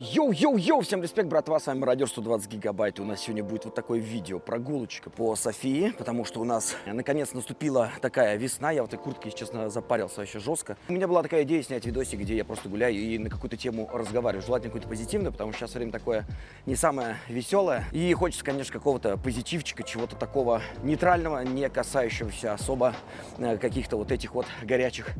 Йоу-йоу-йоу, всем респект, братва, с вами Мародер 120 гигабайт. И у нас сегодня будет вот такое видео, прогулочка по Софии, потому что у нас наконец наступила такая весна. Я в этой куртке, честно, запарился вообще жестко. У меня была такая идея снять видосик, где я просто гуляю и на какую-то тему разговариваю. Желательно какую-то позитивную, потому что сейчас время такое не самое веселое. И хочется, конечно, какого-то позитивчика, чего-то такого нейтрального, не касающегося особо э, каких-то вот этих вот горячих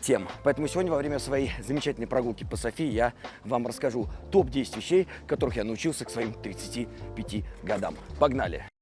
тем. Поэтому сегодня во время своей замечательной прогулки по Софии я вам расскажу топ-10 вещей, которых я научился к своим 35 годам. Погнали!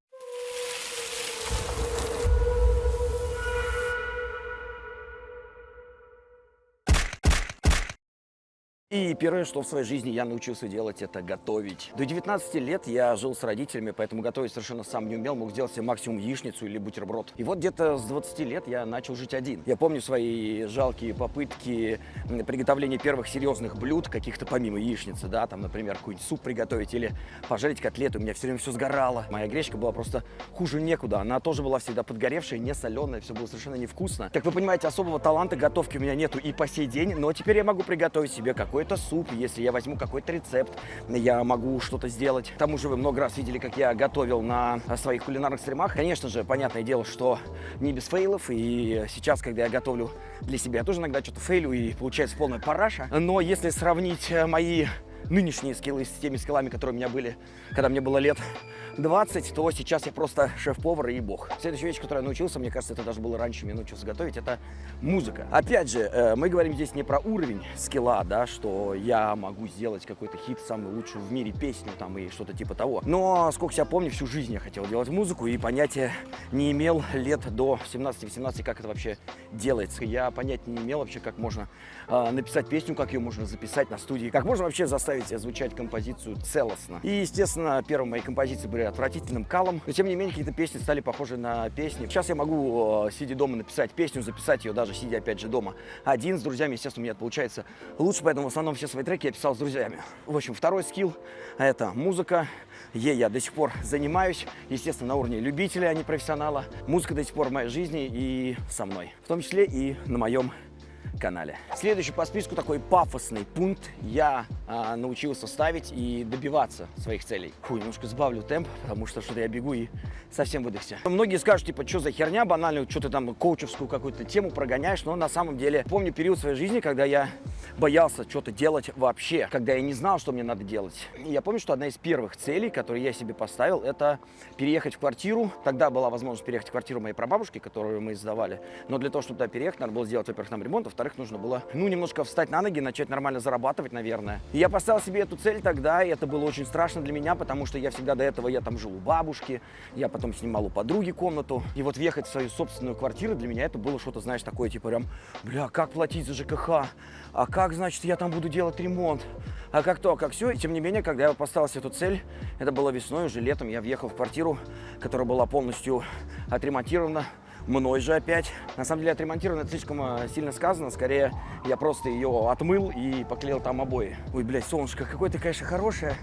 И первое, что в своей жизни я научился делать, это готовить. До 19 лет я жил с родителями, поэтому готовить совершенно сам не умел, мог сделать себе максимум яичницу или бутерброд. И вот где-то с 20 лет я начал жить один. Я помню свои жалкие попытки приготовления первых серьезных блюд, каких-то помимо яичницы, да, там, например, какой-нибудь суп приготовить или пожарить котлеты. У меня все время все сгорало. Моя гречка была просто хуже некуда. Она тоже была всегда подгоревшая, не соленая, все было совершенно невкусно. Как вы понимаете, особого таланта готовки у меня нету и по сей день, но теперь я могу приготовить себе какой какой-то суп, если я возьму какой-то рецепт, я могу что-то сделать. К тому же вы много раз видели, как я готовил на своих кулинарных стримах. Конечно же, понятное дело, что не без фейлов, и сейчас, когда я готовлю для себя, я тоже иногда что-то фейлю, и получается полная параша. Но если сравнить мои нынешние скиллы с теми скиллами, которые у меня были, когда мне было лет 20, то сейчас я просто шеф-повар и бог. Следующая вещь, которую я научился, мне кажется, это даже было раньше, я научился готовить, это музыка. Опять же, э, мы говорим здесь не про уровень скилла, да, что я могу сделать какой-то хит, самый лучший в мире песню там и что-то типа того. Но, сколько себя помню, всю жизнь я хотел делать музыку и понятия не имел лет до 17-18, как это вообще делается. Я понятия не имел вообще, как можно э, написать песню, как ее можно записать на студии, как можно вообще заставить звучать композицию целостно. И, естественно, первые мои композиции были отвратительным калом. Но, тем не менее, какие-то песни стали похожи на песни. Сейчас я могу, э, сидя дома, написать песню, записать ее даже сидя, опять же, дома. Один с друзьями, естественно, у меня это получается лучше, поэтому в основном все свои треки я писал с друзьями. В общем, второй скилл – это музыка. Ей я до сих пор занимаюсь, естественно, на уровне любителя, а не профессионала. Музыка до сих пор в моей жизни и со мной. В том числе и на моем канале. Следующий по списку такой пафосный пункт. Я а, научился ставить и добиваться своих целей. Фу, немножко сбавлю темп, потому что что-то я бегу и совсем выдохся. Многие скажут, типа, что за херня банальную, что ты там коучевскую какую-то тему прогоняешь, но на самом деле помню период своей жизни, когда я боялся что-то делать вообще, когда я не знал, что мне надо делать. И я помню, что одна из первых целей, которые я себе поставил, это переехать в квартиру. Тогда была возможность переехать в квартиру моей прабабушки, которую мы сдавали. Но для того, чтобы туда переехать, надо было сделать, во-первых, нам ремонт, во-вторых, нужно было, ну, немножко встать на ноги, начать нормально зарабатывать, наверное. И я поставил себе эту цель тогда, и это было очень страшно для меня, потому что я всегда до этого, я там жил у бабушки, я потом снимал у подруги комнату. И вот въехать в свою собственную квартиру для меня это было что-то, знаешь, такое, типа прям, бля, как платить за ЖКХ? А как, значит, я там буду делать ремонт? А как то, а как все? И тем не менее, когда я поставил себе эту цель, это было весной, уже летом, я въехал в квартиру, которая была полностью отремонтирована, мной же опять. На самом деле отремонтировано это слишком э, сильно сказано, скорее я просто ее отмыл и поклеил там обои. Ой, блядь, солнышко, какое ты, конечно, хорошее.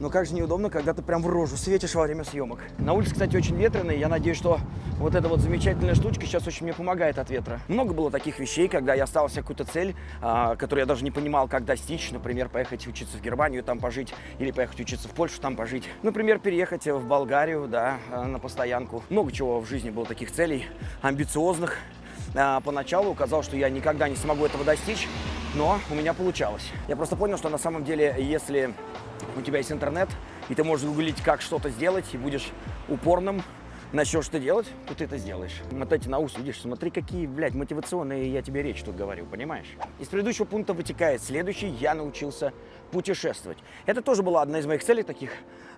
Но как же неудобно, когда ты прям в рожу светишь во время съемок. На улице, кстати, очень ветрено, и я надеюсь, что вот эта вот замечательная штучка сейчас очень мне помогает от ветра. Много было таких вещей, когда я ставил себе какую-то цель, а, которую я даже не понимал, как достичь. Например, поехать учиться в Германию, там пожить, или поехать учиться в Польшу, там пожить. Например, переехать в Болгарию, да, а, на постоянку. Много чего в жизни было таких целей, амбициозных. А, поначалу казалось, что я никогда не смогу этого достичь, но у меня получалось. Я просто понял, что на самом деле, если у тебя есть интернет, и ты можешь гуглить, как что-то сделать, и будешь упорным, начнешь что делать, то ты это сделаешь. Мотайте на ус, видишь, смотри, какие, блядь, мотивационные я тебе речь тут говорю, понимаешь? Из предыдущего пункта вытекает следующий, я научился путешествовать. Это тоже была одна из моих целей таких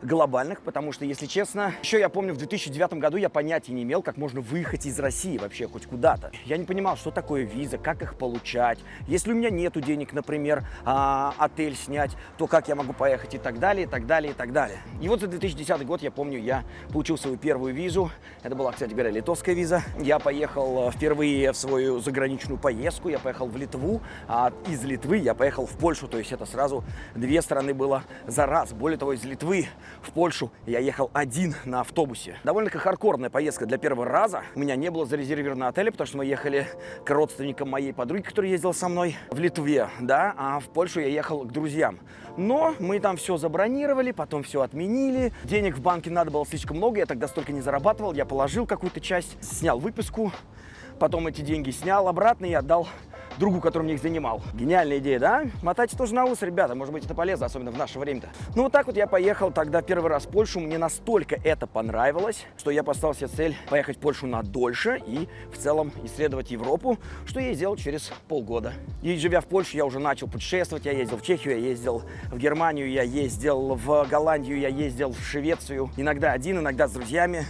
глобальных, потому что, если честно, еще я помню, в 2009 году я понятия не имел, как можно выехать из России вообще хоть куда-то. Я не понимал, что такое виза, как их получать. Если у меня нету денег, например, а, отель снять, то как я могу поехать и так далее, и так далее, и так далее. И вот за 2010 год, я помню, я получил свою первую визу. Это была, кстати говоря, литовская виза. Я поехал э, впервые в свою заграничную поездку. Я поехал в Литву, а из Литвы я поехал в Польшу. То есть это сразу две страны было за раз. Более того, из Литвы в Польшу я ехал один на автобусе. Довольно-таки хардкорная поездка для первого раза. У меня не было зарезервировано отеля, потому что мы ехали к родственникам моей подруги, которая ездила со мной в Литве, да, а в Польшу я ехал к друзьям. Но мы там все забронировали, потом все отменили. Денег в банке надо было слишком много, я тогда столько не зарабатывал. Я положил какую-то часть, снял выписку, потом эти деньги снял обратно и отдал другу, который мне их занимал. Гениальная идея, да? Мотайте тоже на ус, ребята, может быть, это полезно, особенно в наше время-то. Ну, вот так вот я поехал тогда первый раз в Польшу, мне настолько это понравилось, что я поставил себе цель поехать в Польшу на дольше и в целом исследовать Европу, что я и сделал через полгода. И живя в Польше, я уже начал путешествовать, я ездил в Чехию, я ездил в Германию, я ездил в Голландию, я ездил в Швецию, иногда один, иногда с друзьями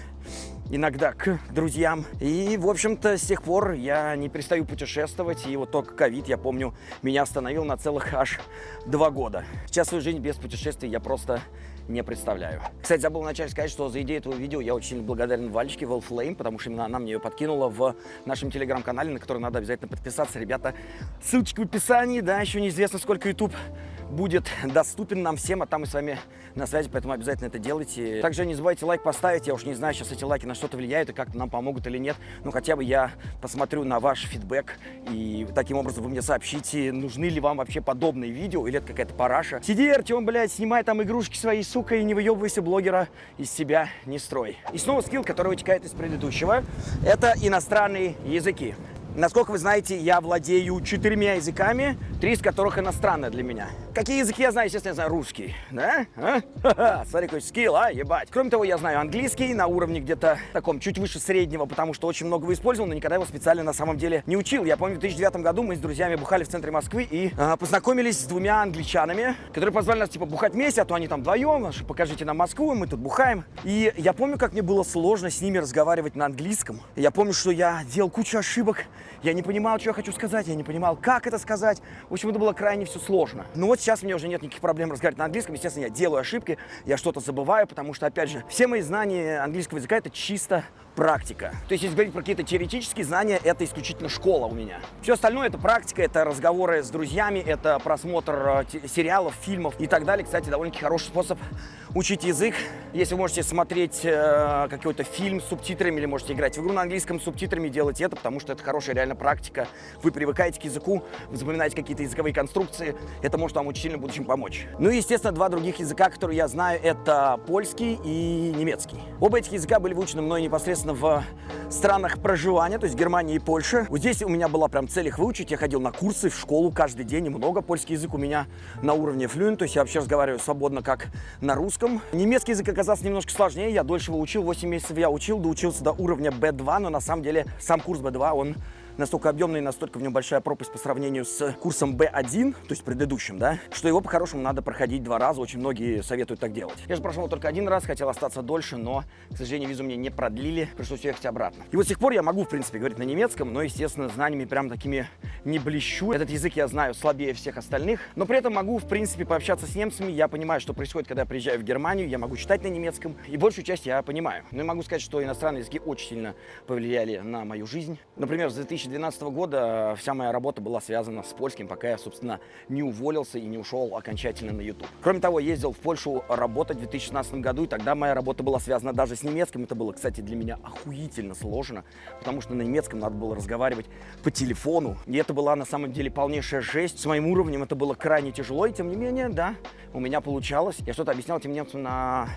иногда к друзьям. И, в общем-то, с тех пор я не перестаю путешествовать. И вот только ковид, я помню, меня остановил на целых аж два года. Сейчас свою жизнь без путешествий я просто не представляю. Кстати, забыл вначале сказать, что за идею этого видео я очень благодарен Вальчике, Wellflame, потому что именно она мне ее подкинула в нашем телеграм-канале, на который надо обязательно подписаться. Ребята, ссылочка в описании, да, еще неизвестно, сколько YouTube будет доступен нам всем, а там мы с вами на связи, поэтому обязательно это делайте. Также не забывайте лайк поставить, я уж не знаю, сейчас эти лайки на что-то влияют и как-то нам помогут или нет, но хотя бы я посмотрю на ваш фидбэк и таким образом вы мне сообщите, нужны ли вам вообще подобные видео или это какая-то параша. Сиди, Артем, блядь, снимай там игрушки свои, сука, и не выебывайся блогера из себя не строй. И снова скилл, который вытекает из предыдущего, это иностранные языки. Насколько вы знаете, я владею четырьмя языками, три из которых иностранные для меня. Какие языки я знаю? Естественно, я знаю русский. Да? А? Смотри, какой скилл, а, ебать. Кроме того, я знаю английский на уровне где-то таком чуть выше среднего, потому что очень много его использовал, но никогда его специально на самом деле не учил. Я помню, в 2009 году мы с друзьями бухали в центре Москвы и а, познакомились с двумя англичанами, которые позвали нас, типа, бухать вместе, а то они там вдвоем, покажите нам Москву, мы тут бухаем. И я помню, как мне было сложно с ними разговаривать на английском. Я помню, что я делал кучу ошибок, я не понимал, что я хочу сказать, я не понимал, как это сказать. В общем, это было крайне все сложно. Но вот сейчас мне уже нет никаких проблем разговаривать на английском. Естественно, я делаю ошибки, я что-то забываю, потому что, опять же, все мои знания английского языка – это чисто практика. То есть, если говорить про какие-то теоретические знания, это исключительно школа у меня. Все остальное это практика, это разговоры с друзьями, это просмотр э, сериалов, фильмов и так далее. Кстати, довольно-таки хороший способ учить язык. Если вы можете смотреть э, какой-то фильм с субтитрами или можете играть в игру на английском с субтитрами, делайте это, потому что это хорошая реально практика. Вы привыкаете к языку, вы запоминаете какие-то языковые конструкции. Это может вам очень сильно в будущем помочь. Ну и, естественно, два других языка, которые я знаю, это польский и немецкий. Оба этих языка были выучены мной непосредственно непосредственно в странах проживания, то есть Германии и Польше. Вот здесь у меня была прям цель их выучить. Я ходил на курсы в школу каждый день, и много. Польский язык у меня на уровне флюент, то есть я вообще разговариваю свободно, как на русском. Немецкий язык оказался немножко сложнее, я дольше его учил, 8 месяцев я учил, доучился до уровня B2, но на самом деле сам курс B2, он настолько объемный, настолько в нем большая пропасть по сравнению с курсом B1, то есть предыдущим, да, что его по-хорошему надо проходить два раза, очень многие советуют так делать. Я же прошел только один раз, хотел остаться дольше, но, к сожалению, визу мне не продлили, пришлось ехать обратно. И вот с тех пор я могу, в принципе, говорить на немецком, но, естественно, знаниями прям такими не блещу. Этот язык я знаю слабее всех остальных, но при этом могу, в принципе, пообщаться с немцами, я понимаю, что происходит, когда я приезжаю в Германию, я могу читать на немецком, и большую часть я понимаю. Но я могу сказать, что иностранные языки очень сильно повлияли на мою жизнь. Например, с 2012 года вся моя работа была связана с польским, пока я, собственно, не уволился и не ушел окончательно на YouTube. Кроме того, ездил в Польшу работать в 2016 году, и тогда моя работа была связана даже с немецким. Это было, кстати, для меня охуительно сложно, потому что на немецком надо было разговаривать по телефону. И это была на самом деле полнейшая жесть. С моим уровнем это было крайне тяжело, и тем не менее, да, у меня получалось. Я что-то объяснял этим немцам на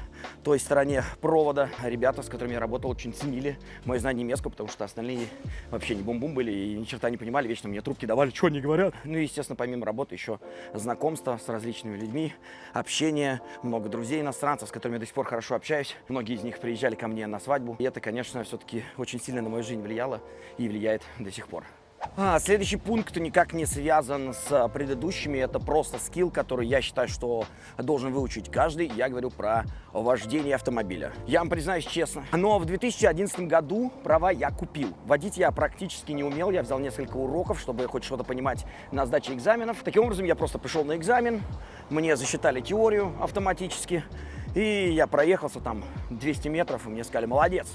той стороне провода. Ребята, с которыми я работал, очень ценили мое знание немецкого, потому что остальные вообще не бум-бум были и ни черта не понимали, вечно мне трубки давали, что они говорят. Ну и, естественно, помимо работы еще знакомства с различными людьми, общение, много друзей иностранцев, с которыми я до сих пор хорошо общаюсь. Многие из них приезжали ко мне на свадьбу. И это, конечно, все-таки очень сильно на мою жизнь влияло и влияет до сих пор. А, следующий пункт никак не связан с предыдущими. Это просто скилл, который я считаю, что должен выучить каждый. Я говорю про вождение автомобиля. Я вам признаюсь честно, но в 2011 году права я купил. Водить я практически не умел. Я взял несколько уроков, чтобы хоть что-то понимать на сдаче экзаменов. Таким образом, я просто пришел на экзамен, мне засчитали теорию автоматически. И я проехался там 200 метров, и мне сказали, молодец,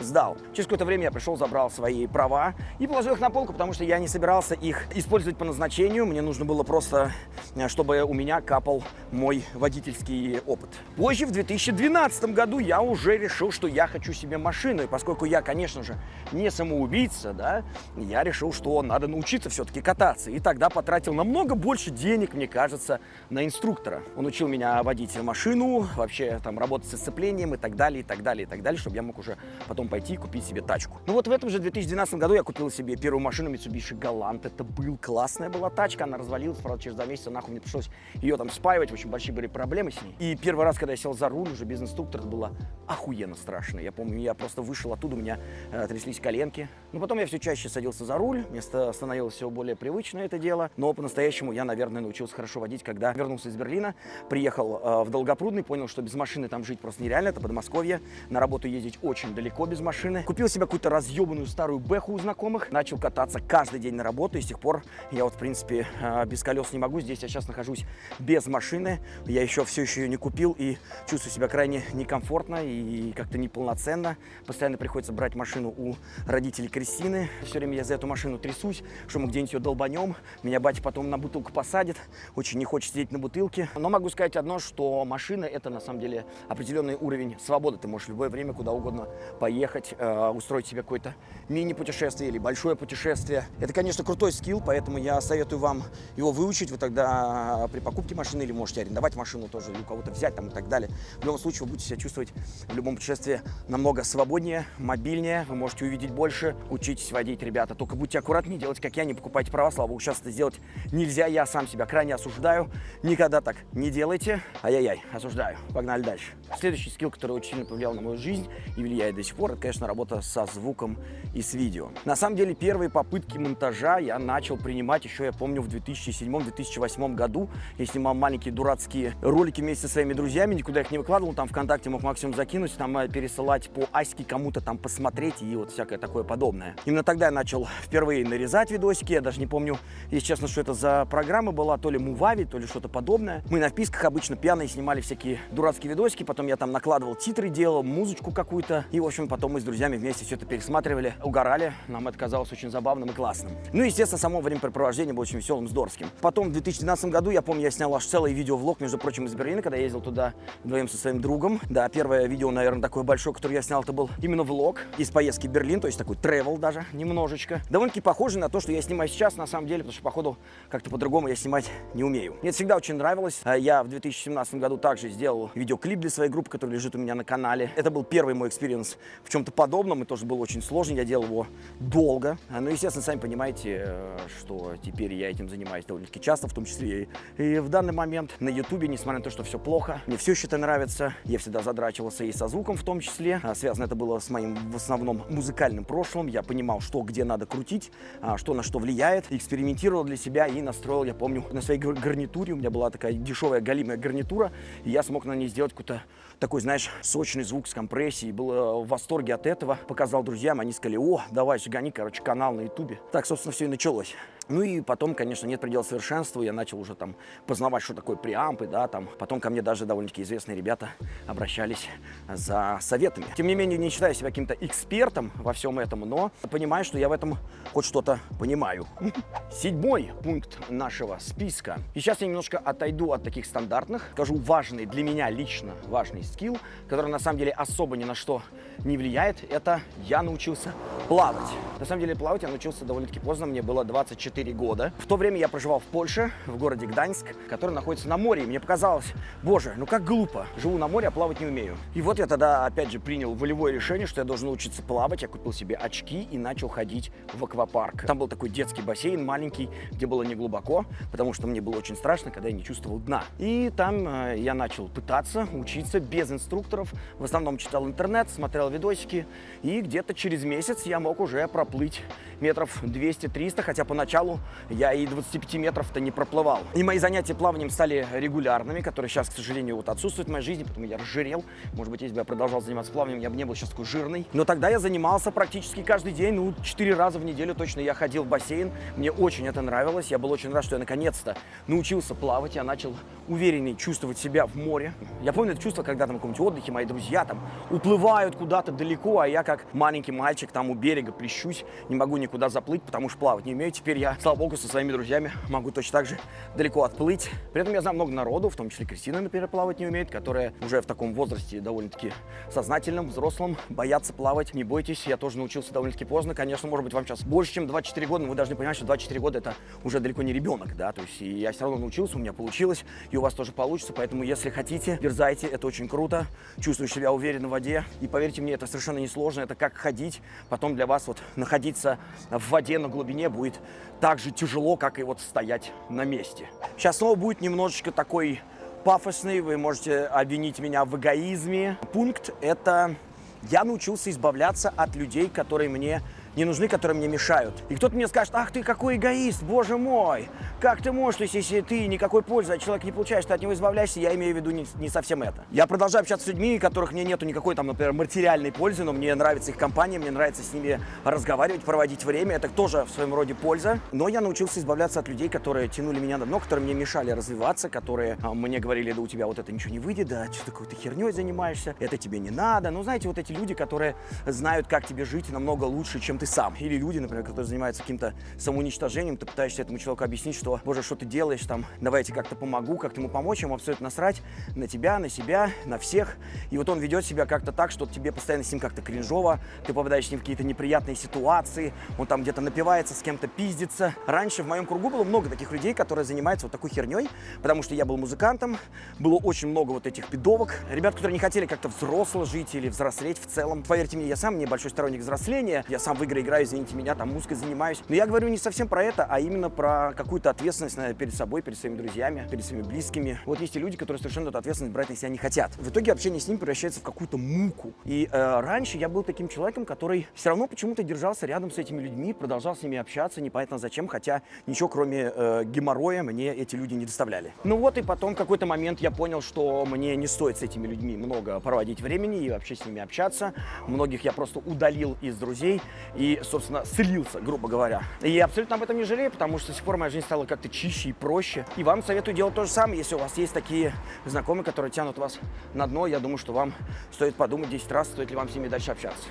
сдал. Через какое-то время я пришел, забрал свои права и положил их на полку, потому что я не собирался их использовать по назначению. Мне нужно было просто, э, чтобы у меня капал мой водительский опыт. Позже, в 2012 году, я уже решил, что я хочу себе машину. И поскольку я, конечно же, не самоубийца, да, я решил, что надо научиться все-таки кататься. И тогда потратил намного больше денег, мне кажется, на инструктора. Он учил меня водить машину, вообще там работать с сцеплением и так далее, и так далее, и так далее, чтобы я мог уже потом пойти и купить себе тачку. Ну вот в этом же 2012 году я купил себе первую машину Mitsubishi Galant. Это был классная была тачка, она развалилась, правда, через два месяца нахуй мне пришлось ее там спаивать, очень большие были проблемы с ней. И первый раз, когда я сел за руль уже без инструктора, это было охуенно страшно. Я помню, я просто вышел оттуда, у меня э, тряслись коленки. Но потом я все чаще садился за руль, мне становилось все более привычно это дело. Но по-настоящему я, наверное, научился хорошо водить, когда вернулся из Берлина, приехал э, в Долгопрудный, понял, что без машины там жить просто нереально, это Подмосковье. На работу ездить очень далеко без машины. Купил себе какую-то разъебанную старую бэху у знакомых, начал кататься каждый день на работу, и с тех пор я вот, в принципе, э, без колес не могу. Здесь я сейчас нахожусь без машины, я еще все еще ее не купил и чувствую себя крайне некомфортно и как-то неполноценно. Постоянно приходится брать машину у родителей Кристины. Все время я за эту машину трясусь, что мы где-нибудь ее долбанем. Меня батя потом на бутылку посадит. Очень не хочет сидеть на бутылке. Но могу сказать одно, что машина это на самом деле определенный уровень свободы. Ты можешь в любое время куда угодно поехать, э, устроить себе какое-то мини-путешествие или большое путешествие. Это, конечно, крутой скилл, поэтому я советую вам его выучить. Вы тогда при покупке машины или можете арендовать машину тоже, или у кого-то взять там и так далее. В любом случае вы будете себя чувствовать в любом путешествии намного свободнее, мобильнее. Вы можете увидеть больше. Учитесь водить, ребята. Только будьте аккуратнее, делайте как я, не покупайте права. Слава богу, сейчас это сделать нельзя. Я сам себя крайне осуждаю. Никогда так не делайте. Ай-яй-яй, осуждаю. Погнали дальше. Следующий скилл, который очень сильно повлиял на мою жизнь и влияет до сих пор, это, конечно, работа со звуком и с видео. На самом деле, первые попытки монтажа я начал принимать еще, я помню, в 2007-2008 году. Я снимал маленькие дурацкие ролики вместе со своими друзьями, никуда их не выкладывал, там ВКонтакте мог максимум закинуть, там э, пересылать по аське кому-то там посмотреть и вот всякое такое подобное. Именно тогда я начал впервые нарезать видосики, я даже не помню, если честно, что это за программа была, то ли Мувави, то ли что-то подобное. Мы на вписках обычно пьяные снимали всякие дурацкие видосики, потом я там накладывал титры, делал музычку какую-то, и, в общем, потом мы с друзьями вместе все это пересматривали, угорали, нам это казалось очень забавным и классным. Ну и, естественно, само времяпрепровождение было очень веселым, здоровским. Потом в 2012 году, я помню, я снял аж целый видеовлог, между прочим, из Берлина, когда я ездил туда вдвоем со своим другом. Да, первое видео, наверное, такое большое, которое я снял, это был именно влог из поездки в Берлин, то есть такой travel даже, немножечко. Довольно-таки похоже на то, что я снимаю сейчас, на самом деле, потому что, походу, как-то по-другому я снимать не умею. Мне это всегда очень нравилось. А Я в 2017 году также сделал видеоклип для своей группы, который лежит у меня на канале. Это был первый мой experience в чем-то подобном, и тоже был очень сложный, я делал его долго. Ну, естественно, сами понимаете, э, что теперь я этим занимаюсь довольно-таки часто, в том числе и в данный момент на ютубе, несмотря на то, что все плохо. Мне все еще это нравится. Я всегда задрачивался и со звуком в том числе. А, Связано это было с моим в основном музыкальным прошлым. Я понимал, что где надо крутить, а, что на что влияет. Экспериментировал для себя и настроил, я помню, на своей гар- гарнитуре. У меня была такая дешевая галимая гарнитура. И я смог на ней сделать какой-то такой, знаешь, сочный звук с компрессией. Был э, в восторге от этого. Показал друзьям, они сказали, о, давай, гони, короче, канал на ютубе. Так, собственно, все и началось. Ну и потом, конечно, нет предела совершенству. Я начал уже там познавать, что такое преампы, да, там. Потом ко мне даже довольно-таки известные ребята обращались за советами. Тем не менее, не считаю себя каким-то экспертом во всем этом, но понимаю, что я в этом хоть что-то понимаю. Седьмой пункт нашего списка. И сейчас я немножко отойду от таких стандартных, скажу важный для меня лично важный скилл, который на самом деле особо ни на что не влияет. Это я научился плавать. На самом деле плавать я научился довольно-таки поздно, мне было 24 года. В то время я проживал в Польше, в городе Гданьск, который находится на море. И мне показалось, боже, ну как глупо, живу на море, а плавать не умею. И вот я тогда опять же принял волевое решение, что я должен научиться плавать. Я купил себе очки и начал ходить в аквапарк. Там был такой детский бассейн маленький, где было не глубоко, потому что мне было очень страшно, когда я не чувствовал дна. И там э, я начал пытаться учиться без инструкторов. В основном читал интернет, смотрел видосики. И где-то через месяц я мог уже проплыть метров 200-300, хотя поначалу я и 25 метров-то не проплывал. И мои занятия плаванием стали регулярными, которые сейчас, к сожалению, вот отсутствуют в моей жизни, потому я разжирел. Может быть, если бы я продолжал заниматься плаванием, я бы не был сейчас такой жирный. Но тогда я занимался практически каждый день, ну, 4 раза в неделю точно я ходил в бассейн. Мне очень это нравилось. Я был очень рад, что я наконец-то научился плавать. Я начал увереннее чувствовать себя в море. Я помню это чувство, когда там в каком-нибудь отдыхе мои друзья там уплывают куда-то далеко, а я как маленький мальчик там у берега плещусь, не могу никуда заплыть, потому что плавать не умею. Теперь я, слава богу, со своими друзьями могу точно так же далеко отплыть. При этом я знаю много народу, в том числе Кристина, например, плавать не умеет, которая уже в таком возрасте довольно-таки сознательном, взрослом, боятся плавать. Не бойтесь, я тоже научился довольно-таки поздно. Конечно, может быть, вам сейчас больше, чем 24 года, но вы должны понимать, что 24 года это уже далеко не ребенок, да, то есть я все равно научился, у меня получилось, и у вас тоже получится, поэтому если хотите, дерзайте, это очень круто, чувствуешь себя уверенно в воде, и поверьте мне, это совершенно не сложно, это как ходить, потом для вас вот находиться в воде на глубине будет так же тяжело, как и вот стоять на месте. Сейчас снова будет немножечко такой пафосный, вы можете обвинить меня в эгоизме. Пункт – это я научился избавляться от людей, которые мне не нужны, которые мне мешают. И кто-то мне скажет, ах ты какой эгоист, боже мой, как ты можешь, то есть, если ты никакой пользы от человека не получаешь, ты от него избавляешься, я имею в виду не, не совсем это. Я продолжаю общаться с людьми, которых мне нету никакой там, например, материальной пользы, но мне нравится их компания, мне нравится с ними разговаривать, проводить время, это тоже в своем роде польза. Но я научился избавляться от людей, которые тянули меня на дно, которые мне мешали развиваться, которые а, мне говорили, да у тебя вот это ничего не выйдет, да что такой ты херней занимаешься, это тебе не надо. Ну, знаете, вот эти люди, которые знают, как тебе жить намного лучше, чем ты сам. Или люди, например, которые занимаются каким-то самоуничтожением, ты пытаешься этому человеку объяснить, что, боже, что ты делаешь, там, давайте как-то помогу, как-то ему помочь, ему абсолютно насрать на тебя, на себя, на всех. И вот он ведет себя как-то так, что тебе постоянно с ним как-то кринжово, ты попадаешь с ним в какие-то неприятные ситуации, он там где-то напивается, с кем-то пиздится. Раньше в моем кругу было много таких людей, которые занимаются вот такой херней, потому что я был музыкантом, было очень много вот этих пидовок, ребят, которые не хотели как-то взросло жить или взрослеть в целом. Поверьте мне, я сам небольшой сторонник взросления, я сам в игры играю, извините меня, там музыкой занимаюсь. Но я говорю не совсем про это, а именно про какую-то ответственность наверное, перед собой, перед своими друзьями, перед своими близкими. Вот есть и люди, которые совершенно эту ответственность брать на себя не хотят. В итоге общение с ними превращается в какую-то муку. И э, раньше я был таким человеком, который все равно почему-то держался рядом с этими людьми, продолжал с ними общаться, непонятно зачем, хотя ничего кроме э, геморроя мне эти люди не доставляли. Ну вот и потом в какой-то момент я понял, что мне не стоит с этими людьми много проводить времени и вообще с ними общаться. Многих я просто удалил из друзей и, собственно, слился, грубо говоря. И я абсолютно об этом не жалею, потому что с тех пор моя жизнь стала как-то чище и проще. И вам советую делать то же самое, если у вас есть такие знакомые, которые тянут вас на дно. Я думаю, что вам стоит подумать 10 раз, стоит ли вам с ними дальше общаться.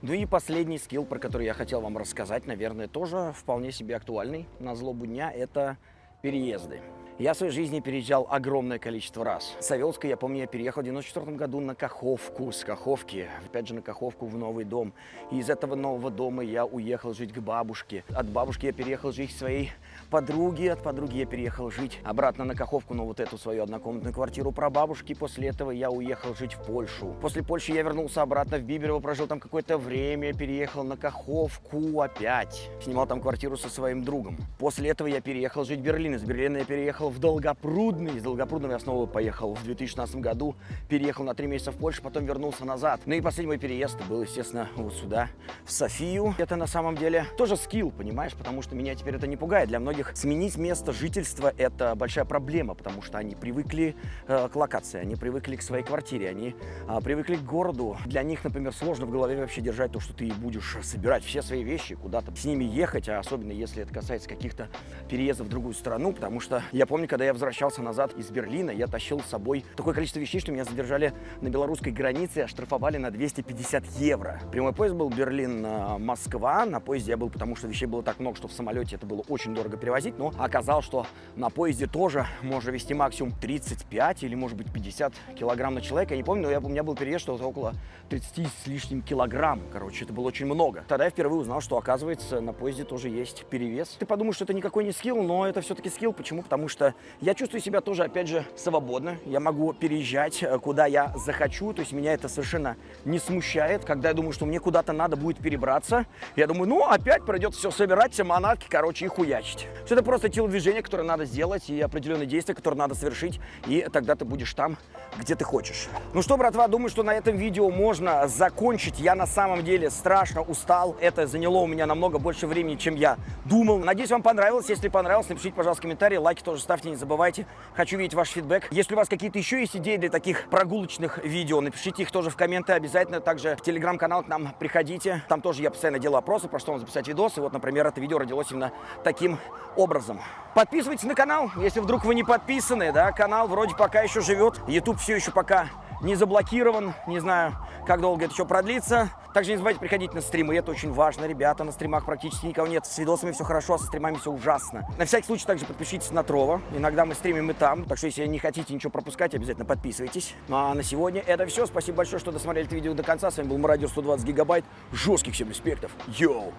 Ну и последний скилл, про который я хотел вам рассказать, наверное, тоже вполне себе актуальный на злобу дня, это переезды. Я в своей жизни переезжал огромное количество раз. С Савелска, я помню, я переехал в 94 году на Каховку, с Каховки, опять же на Каховку в новый дом. И из этого нового дома я уехал жить к бабушке. От бабушки я переехал жить к своей подруге, от подруги я переехал жить обратно на Каховку, но вот эту свою однокомнатную квартиру про бабушки. После этого я уехал жить в Польшу. После Польши я вернулся обратно в Биберово, прожил там какое-то время, переехал на Каховку опять. Снимал там квартиру со своим другом. После этого я переехал жить в Берлин. Из Берлина я переехал в Долгопрудный. Из Долгопрудного я снова поехал в 2016 году. Переехал на три месяца в Польшу, потом вернулся назад. Ну и последний мой переезд был, естественно, вот сюда, в Софию. Это на самом деле тоже скилл, понимаешь, потому что меня теперь это не пугает. Для многих сменить место жительства – это большая проблема, потому что они привыкли э, к локации, они привыкли к своей квартире, они э, привыкли к городу. Для них, например, сложно в голове вообще держать то, что ты будешь собирать все свои вещи, куда-то с ними ехать, а особенно если это касается каких-то переездов в другую страну, потому что я помню, когда я возвращался назад из Берлина, я тащил с собой такое количество вещей, что меня задержали на белорусской границе, оштрафовали на 250 евро. Прямой поезд был Берлин-Москва, на поезде я был, потому что вещей было так много, что в самолете это было очень дорого перевозить, но оказалось, что на поезде тоже можно вести максимум 35 или, может быть, 50 килограмм на человека. Я не помню, но я, у меня был переезд, что около 30 с лишним килограмм. Короче, это было очень много. Тогда я впервые узнал, что, оказывается, на поезде тоже есть перевес. Ты подумаешь, что это никакой не скилл, но это все-таки скилл. Почему? Потому что я чувствую себя тоже, опять же, свободно. Я могу переезжать, э, куда я захочу. То есть меня это совершенно не смущает. Когда я думаю, что мне куда-то надо будет перебраться, я думаю, ну, опять придется все собирать, все манатки, короче, и хуячить. Что это просто телодвижение, которое надо сделать, и определенные действия, которые надо совершить, и тогда ты будешь там, где ты хочешь. Ну что, братва, думаю, что на этом видео можно закончить. Я на самом деле страшно устал. Это заняло у меня намного больше времени, чем я думал. Надеюсь, вам понравилось. Если понравилось, напишите, пожалуйста, комментарии, лайки тоже ставьте, не забывайте. Хочу видеть ваш фидбэк. Если у вас какие-то еще есть идеи для таких прогулочных видео, напишите их тоже в комменты обязательно. Также в телеграм-канал к нам приходите. Там тоже я постоянно делаю опросы, про что вам записать видосы. Вот, например, это видео родилось именно таким образом. Подписывайтесь на канал, если вдруг вы не подписаны, да, канал вроде пока еще живет. YouTube все еще пока не заблокирован, не знаю, как долго это еще продлится. Также не забывайте приходить на стримы, это очень важно, ребята, на стримах практически никого нет, с видосами все хорошо, а со стримами все ужасно. На всякий случай также подпишитесь на Трова, иногда мы стримим и там, так что если не хотите ничего пропускать, обязательно подписывайтесь. Ну а на сегодня это все, спасибо большое, что досмотрели это видео до конца, с вами был Мародер 120 гигабайт, жестких всем респектов, йоу!